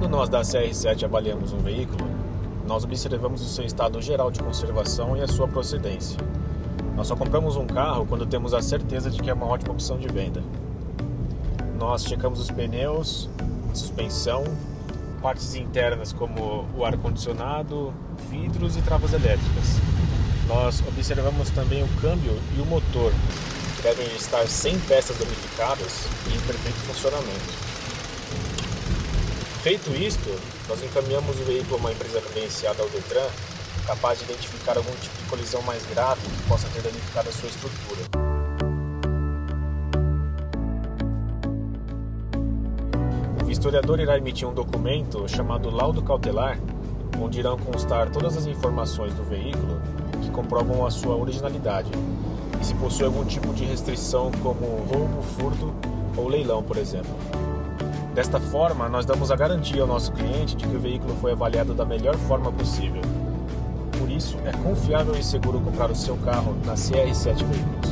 Quando nós da CR7 avaliamos um veículo, nós observamos o seu estado geral de conservação e a sua procedência. Nós só compramos um carro quando temos a certeza de que é uma ótima opção de venda. Nós checamos os pneus, suspensão, partes internas como o ar-condicionado, vidros e travas elétricas. Nós observamos também o câmbio e o motor, que devem estar sem peças danificadas e em perfeito funcionamento. Feito isto, nós encaminhamos o veículo a uma empresa credenciada ao Detran, capaz de identificar algum tipo de colisão mais grave que possa ter danificado a sua estrutura. O vistoriador irá emitir um documento chamado laudo cautelar, onde irão constar todas as informações do veículo que comprovam a sua originalidade e se possui algum tipo de restrição como roubo, furto ou leilão, por exemplo. Desta forma, nós damos a garantia ao nosso cliente de que o veículo foi avaliado da melhor forma possível. Por isso, é confiável e seguro comprar o seu carro na CR7 Veículos.